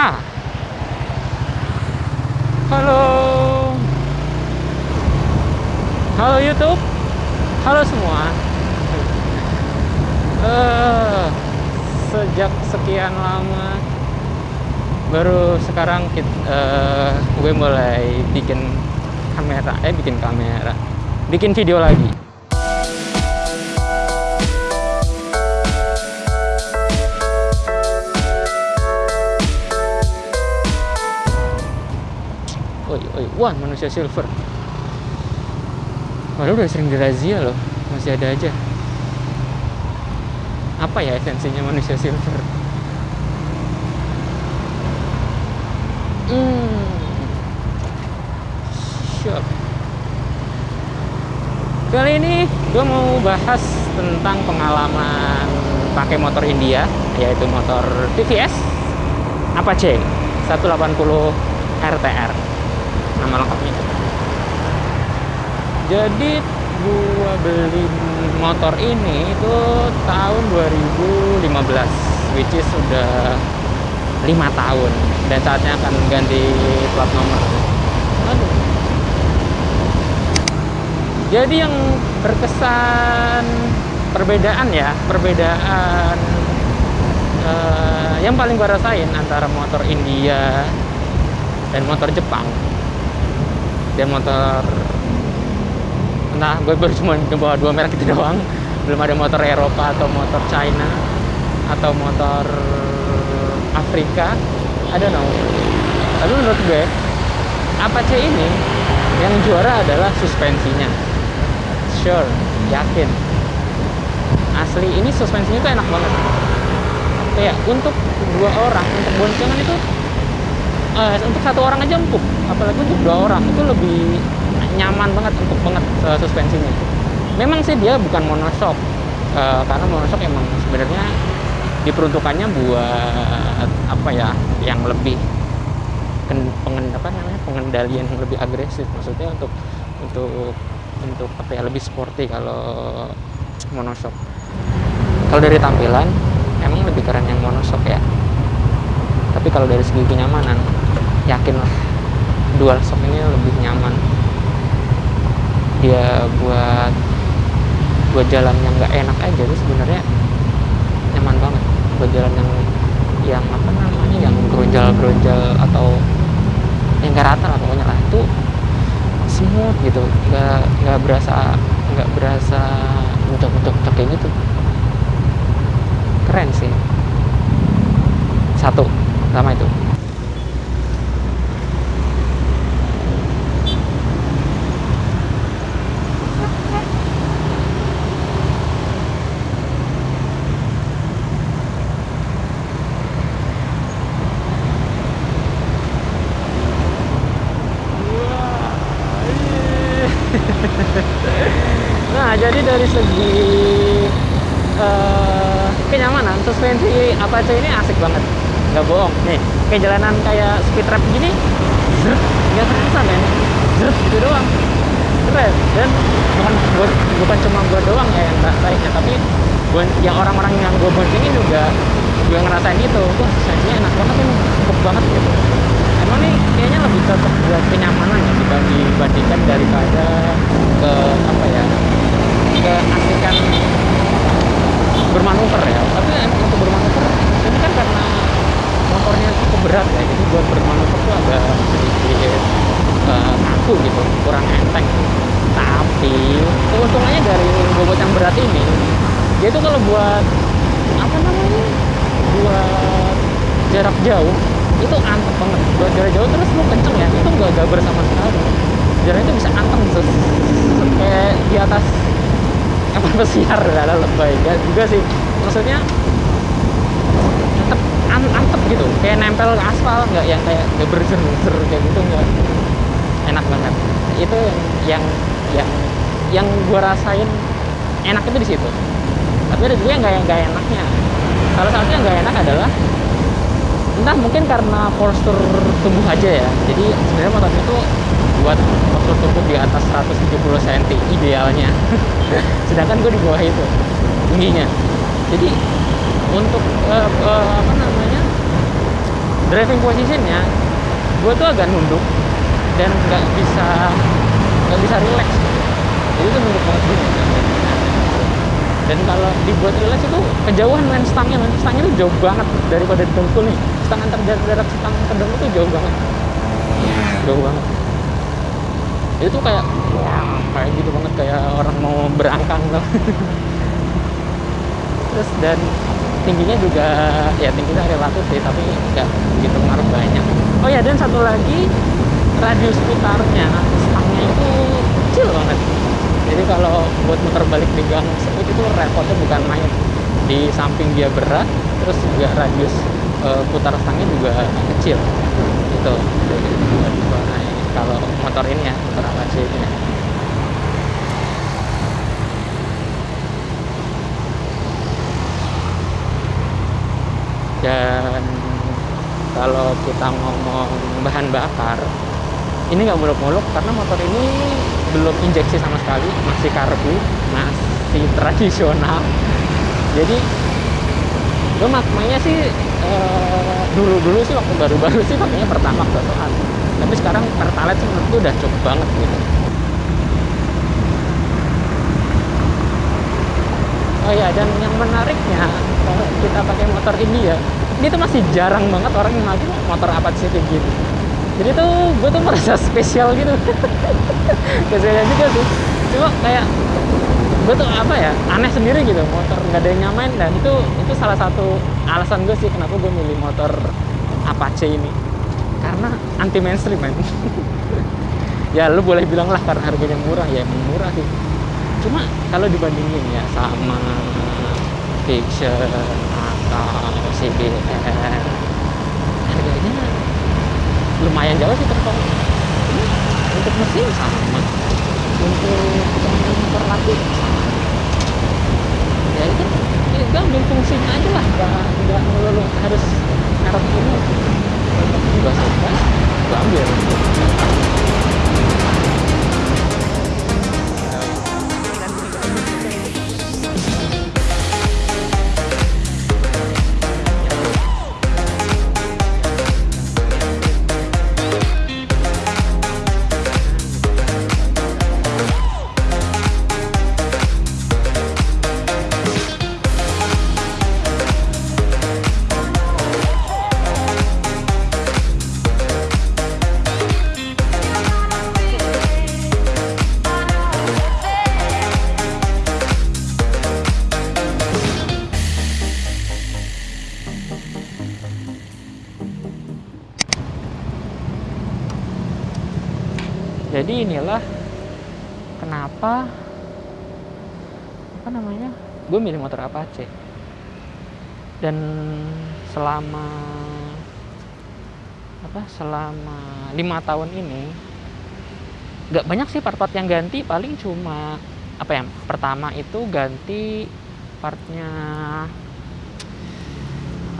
Ha. Halo. Halo YouTube. Halo semua. Eh, sejak sekian lama baru sekarang kita, eh, gue mulai bikin kamera, eh bikin kamera, bikin video lagi. Oi, oi, wah manusia silver. Waduh udah sering dirazia loh, masih ada aja. Apa ya esensinya manusia silver? Hmm. Siap. Kali ini gue mau bahas tentang pengalaman pakai motor India, yaitu motor TVS Apache 180 RTR. Nama lengkapnya. Jadi gua beli motor ini itu tahun 2015 which is sudah lima tahun dan saatnya akan ganti plat nomor Aduh. jadi yang berkesan perbedaan ya perbedaan uh, yang paling gue rasain antara motor India dan motor Jepang dan motor entah gue baru cuma bawa dua merek itu doang. Belum ada motor Eropa atau motor China atau motor Afrika. Don't know. Tapi menurut gue Apache ini yang juara adalah suspensinya. Sure yakin. Asli ini suspensinya tuh enak banget. Kayak untuk dua orang untuk boncengan itu uh, untuk satu orang aja empuk. Apalagi untuk dua orang itu lebih nyaman banget untuk banget uh, suspensinya. Memang sih dia bukan monoshock uh, karena monoshock emang sebenarnya diperuntukannya buat apa ya yang lebih pengen namanya pengendalian yang lebih agresif. Maksudnya untuk untuk untuk apa ya lebih sporty kalau monoshock. Kalau dari tampilan emang lebih keren yang monoshock ya. Tapi kalau dari segi kenyamanan yakin lah. Dual shock ini lebih nyaman. Dia buat buat jalan yang nggak enak aja itu sebenarnya. Nyaman banget buat jalan yang yang apa namanya yang geronjal-geronjal atau yang gak rata lah pokoknya lah. Itu smooth gitu. Nggak nggak berasa nggak berasa bentuk-bentuk kayak gitu. Keren sih. Satu pertama itu nah jadi dari segi uh, kenyamanan suspensi Apache ini asik banget. Nggak bohong. Nih kayak jalanan kayak speed trap gini nggak terasa men gitu doang. Keren. Dan bukan buat, bukan cuma gue doang ya yang ngerasainnya tapi gua, yang orang-orang yang gue boncengin juga juga ngerasain itu. Tuh suspensinya enak banget ini empuk banget gitu. Emang nih kayaknya lebih cocok buat kenyamanan ya dibandingkan daripada ke apa ya ke asikan bermanuver ya tapi emang untuk bermanuver ini kan karena motornya cukup berat ya jadi buat bermanuver tuh agak sedikit uh, kaku gitu kurang enteng tapi keuntungannya dari bobot yang berat ini dia tuh kalau buat apa namanya buat jarak jauh itu anteng banget buat jarak jauh terus lu kenceng ya itu nggak gaber sama sekali jarak itu bisa anteng terus kayak di atas apa pesiar ada lebay. Ya juga sih. Maksudnya tetap an antep gitu. Kayak nempel ke aspal nggak yang kayak gaber zer kayak gitu nggak. Enak banget. Itu yang yang yang gua rasain enak itu di situ. Tapi ada juga yang nggak nggak enaknya. Salah satunya nggak enak adalah entah mungkin karena postur tubuh aja ya. Jadi sebenarnya motor itu buat postur tubuh di atas 170 cm idealnya. Sedangkan gue di bawah itu tingginya. Jadi untuk uh, uh, apa namanya driving positionnya gue tuh agak nunduk dan nggak bisa nggak bisa relax. Jadi itu nunduk banget gini dan kalau dibuat relax itu kejauhan main stangnya. Main stangnya itu jauh banget daripada di dengkul nih stang antar jarak stang ke dengkul itu jauh banget. Jauh banget itu kayak wah kayak gitu banget kayak orang mau berangkang loh terus dan tingginya juga ya tingginya relatif sih tapi nggak begitu ngaruh banyak. Oh ya dan satu lagi radius putarnya stangnya itu kecil banget. Jadi kalau buat muter balik di gang seput itu repotnya bukan main. Di samping dia berat terus juga radius uh, putar stangnya juga kecil. Itu kalau motor ini ya motor Apache ini? Dan kalau kita ngomong bahan bakar ini nggak muluk-muluk karena motor ini belum injeksi sama sekali masih karbu masih tradisional. Jadi gue makanya sih eh, dulu-dulu sih waktu baru-baru sih makanya pertama totoan tapi sekarang pertalite sih menurut gue udah cukup banget gitu. Oh ya dan yang menariknya kalau kita pakai motor ini ya ini tuh masih jarang banget orang yang pakai motor Apache kayak gini. Jadi tuh gue tuh merasa spesial gitu. Spesial juga sih. Cuma kayak gue tuh apa ya aneh sendiri gitu motor nggak ada yang nyamain dan itu itu salah satu alasan gue sih kenapa gue milih motor Apache ini karena anti mainstream man ya lu boleh bilang lah karena harganya murah ya emang murah sih. Cuma kalau dibandingin ya sama fiction atau CBR harganya lumayan jauh sih terpaut untuk mesin sama. Untuk motor lagi sama. Ya itu ya ambil fungsinya aja lah. Nggak nggak melulu harus merek ini untuk juga suka gue ambil jadi gue milih motor Apache dan selama apa selama lima tahun ini nggak banyak sih part-part yang ganti paling cuma apa ya pertama itu ganti partnya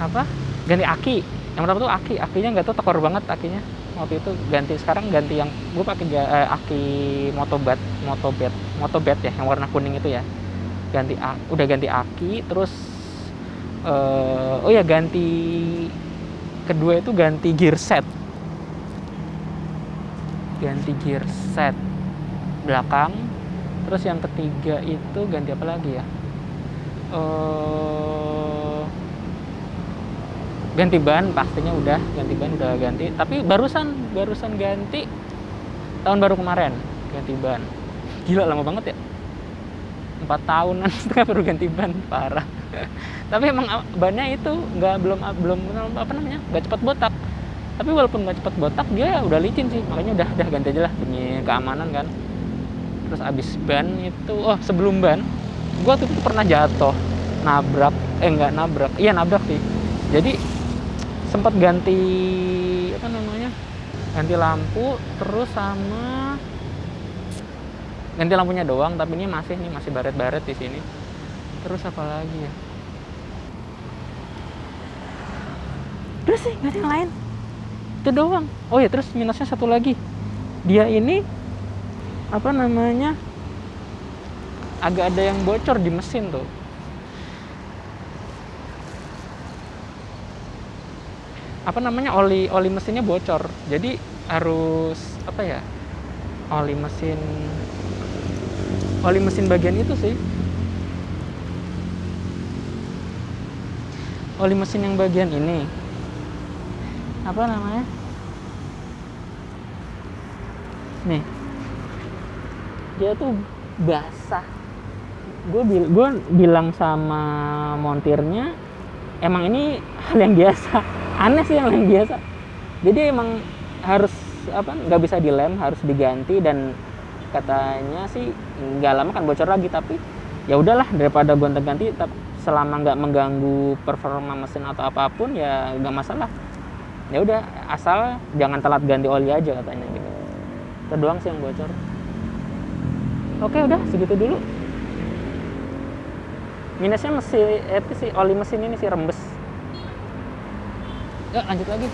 apa ganti aki. Yang pertama tuh aki akinya nggak tahu tekor banget akinya. Waktu itu ganti sekarang ganti yang gue pakai eh, aki motobat motobet motobet ya yang warna kuning itu ya ganti udah ganti aki terus uh, oh ya ganti kedua itu ganti gear set. Ganti gear set belakang terus yang ketiga itu ganti apa lagi ya? Uh, ganti ban pastinya udah ganti ban udah ganti. Tapi barusan barusan ganti tahun baru kemarin ganti ban. Gila lama banget ya empat tahunan setengah baru ganti ban parah. Tapi emang bannya itu nggak belum belum apa namanya nggak cepat botak. Tapi walaupun nggak cepat botak dia udah licin sih makanya udah udah ganti aja lah demi keamanan kan. Terus abis ban itu oh sebelum ban gua tuh pernah jatuh nabrak eh nggak nabrak iya nabrak sih. Jadi sempat ganti apa namanya ganti lampu terus sama ganti lampunya doang tapi ini masih nih masih baret-baret di sini. Terus apa lagi ya? Udah sih nggak ada yang lain. Itu doang. Oh ya terus minusnya satu lagi. Dia ini apa namanya agak ada yang bocor di mesin tuh. Apa namanya oli oli mesinnya bocor. Jadi harus apa ya oli mesin oli mesin bagian itu sih. Oli mesin yang bagian ini. Apa namanya? Nih. Dia tuh basah. Gue bil bilang sama montirnya emang ini hal yang biasa. Aneh sih yang yang biasa. Jadi emang harus apa nggak bisa dilem harus diganti dan katanya sih nggak lama kan bocor lagi tapi ya udahlah daripada gonta ganti selama nggak mengganggu performa mesin atau apa pun ya nggak masalah. Ya udah asal jangan telat ganti oli aja katanya gitu. Itu doang sih yang bocor. Oke udah segitu dulu. Minusnya mesin itu sih oli mesin ini sih rembes. Ya lanjut lagi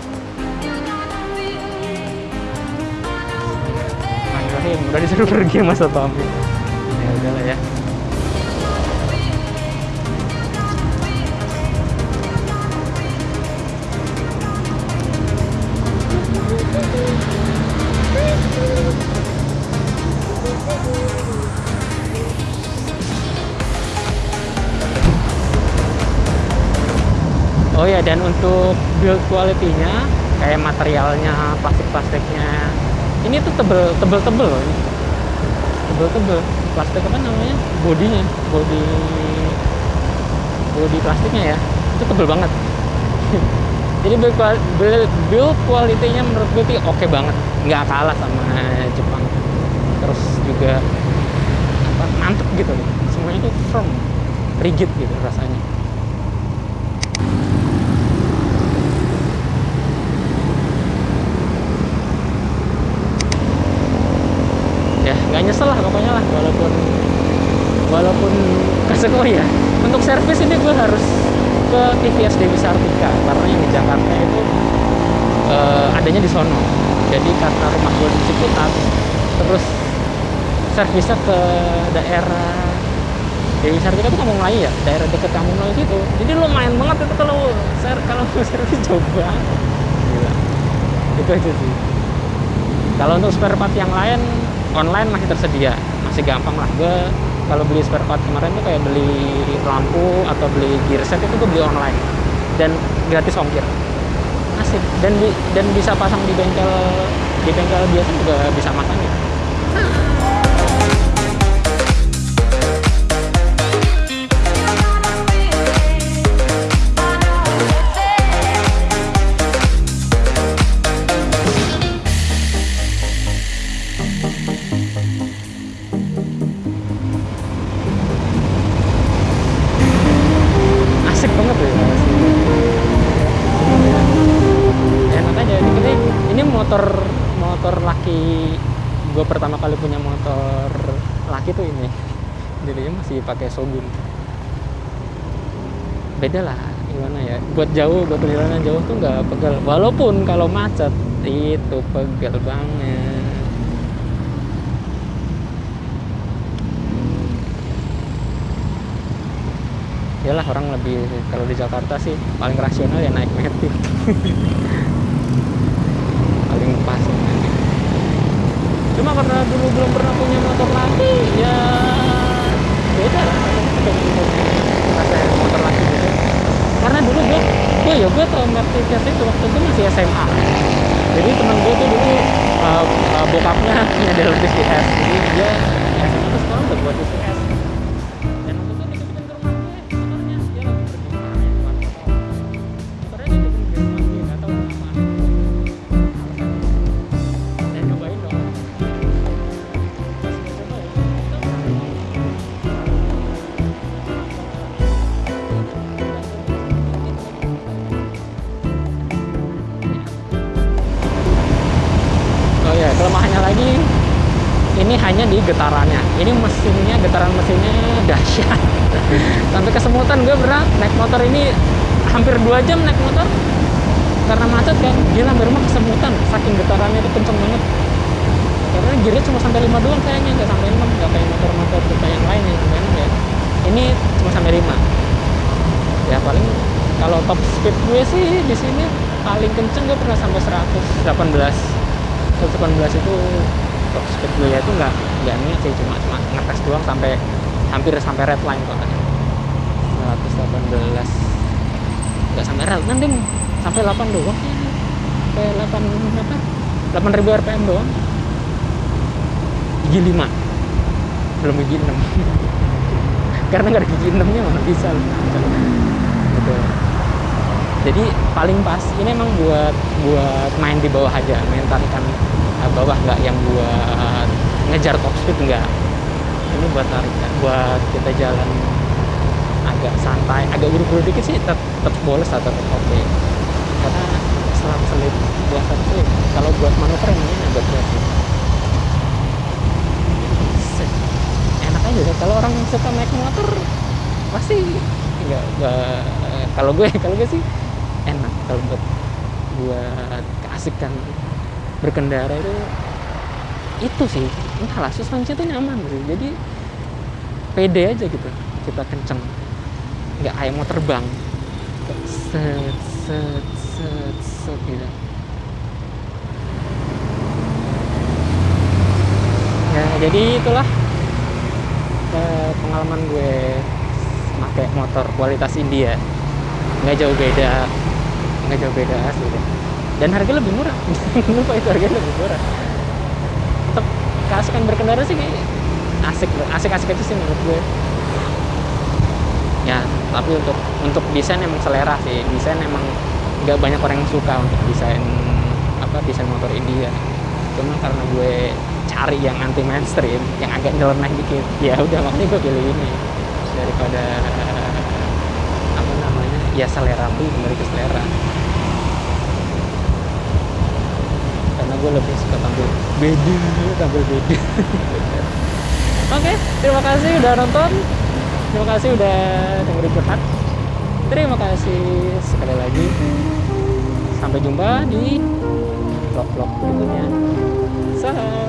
Bismillahirrahmanirrahim udah disuruh pergi masa Tommy ya udahlah ya. Oh ya dan untuk build quality-nya kayak materialnya, plastik-plastiknya ini tuh tebel tebel tebel loh tebel tebel plastik apa namanya? Bodinya. Body body plastiknya ya. Itu tebel banget. Jadi build, quality-nya menurut gue sih oke banget. Nggak kalah sama Jepang. Terus juga mantep gitu. Semuanya tuh firm. Rigid gitu rasanya ya nggak nyesel lah pokoknya lah walaupun walaupun kesekoi ya untuk servis ini gue harus ke TVS Dewi Sartika karena yang di Jakarta itu uh, adanya di sono. Jadi karena rumah gue di Ciputat terus servisnya ke daerah Dewi Sartika itu kampung Melayu ya? Daerah deket kampung Melayu itu jadi lumayan banget itu kalau ser kalau servis banget Gila. itu aja sih. Kalau untuk spare part yang lain online masih tersedia. Masih gampang lah. Gue kalau beli spare part kemarin tuh kayak beli lampu atau beli gear set itu gue beli online. Dan gratis ongkir. Asik. Dan di, dan bisa pasang di bengkel di bengkel biasa juga bisa masang ya gue pertama kali punya motor laki tuh ini. Jadinya masih pakai Shogun. Beda lah gimana ya? Buat jauh buat perjalanan jauh tuh nggak pegal walaupun kalau macet itu pegal banget. Iyalah orang lebih kalau di Jakarta sih paling rasional ya naik metik paling pas cuma karena dulu belum pernah punya motor laki ya beda. Rasanya motor laki gitu karena dulu gue gue ya gue tau Mercedes itu waktu itu masih SMA jadi temen gue tuh dulu uh, uh, bokapnya punya Delta CS jadi dia SMA tuh sekarang udah buat CS getarannya. Ini mesinnya, getaran mesinnya dahsyat. Sampai kesemutan gue pernah naik motor ini hampir dua jam naik motor karena macet kan. Gila, hampir rumah kesemutan. Saking getarannya itu kenceng banget. Karena gearnya cuma sampai 5 doang kayaknya, nggak sampai 6. Nggak kayak motor-motor kita yang lain yang sampai 6 ya. Ini cuma sampai 5. Ya paling kalau top speed gue sih di sini paling kenceng gue pernah sampai 118 118 itu speed ya itu nggak nggak sih cuma cuma ngetes doang sampai hampir sampai red line kok. 118 nggak sampai red line ding sampai 8 doang. Sampai 8 apa? 8000 rpm doang. Gigi 5 belum gigi 6 karena nggak ada gigi 6 nya mana bisa. Gitu. Jadi paling pas ini emang buat buat main di bawah aja main tarikan bawah nggak yang buat ngejar top speed enggak ini buat tarikan buat kita jalan agak santai agak buru-buru dikit sih tetap, boleh atau tetap oke. Karena selang selip buat sih? Kalau buat manuver ini agak berat enak aja deh kalau orang suka naik motor pasti nggak kalau gue kalau gue sih enak. Kalau buat buat keasikan berkendara itu itu sih. Entahlah suspensi itu nyaman sih jadi pede aja gitu kita kenceng. Nggak kayak mau terbang. Set set set set gitu. Ya jadi itulah eh, pengalaman gue pakai motor kualitas India. Nggak jauh beda nggak jauh beda deh dan harga lebih murah. Lupa itu harganya lebih murah. Tetap keasikan berkendara sih kayak asik asik asik aja sih menurut gue. Ya tapi untuk untuk desain emang selera sih. Desain emang nggak banyak orang yang suka untuk desain apa desain motor India. Cuma karena gue cari yang anti mainstream yang agak nyeleneh dikit ya udah makanya gue pilih ini. Daripada apa namanya ya selera kembali ke selera karena gue lebih suka tampil beda tampil beda. Oke terima kasih udah nonton. Terima kasih udah dengerin curhat. Terima kasih sekali lagi. Sampai jumpa di vlog-vlog berikutnya. Salam